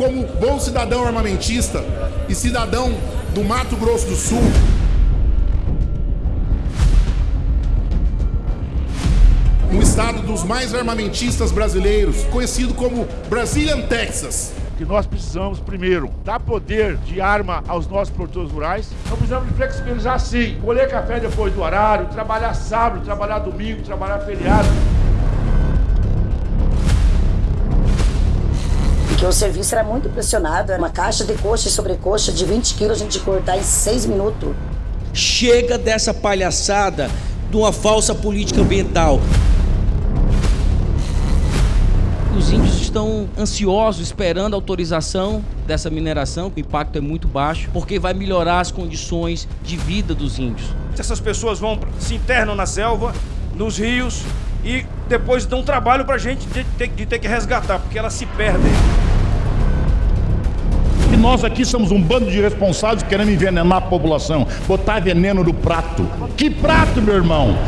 como bom cidadão armamentista e cidadão do Mato Grosso do Sul, um estado dos mais armamentistas brasileiros, conhecido como Brazilian Texas. Que nós precisamos, primeiro, dar poder de arma aos nossos produtores rurais. Nós precisamos de flexibilizar sim, colher café depois do horário, trabalhar sábado, trabalhar domingo, trabalhar feriado. Porque o serviço era muito pressionado, era uma caixa de coxa e sobrecoxa de 20 quilos a gente cortar em 6 minutos. Chega dessa palhaçada de uma falsa política ambiental. Os índios estão ansiosos, esperando a autorização dessa mineração, o impacto é muito baixo, porque vai melhorar as condições de vida dos índios. Essas pessoas vão, se internam na selva, nos rios, e depois dão trabalho pra gente de ter, de ter que resgatar, porque elas se perdem. Nós aqui somos um bando de responsáveis querendo envenenar a população, botar veneno no prato. Que prato, meu irmão?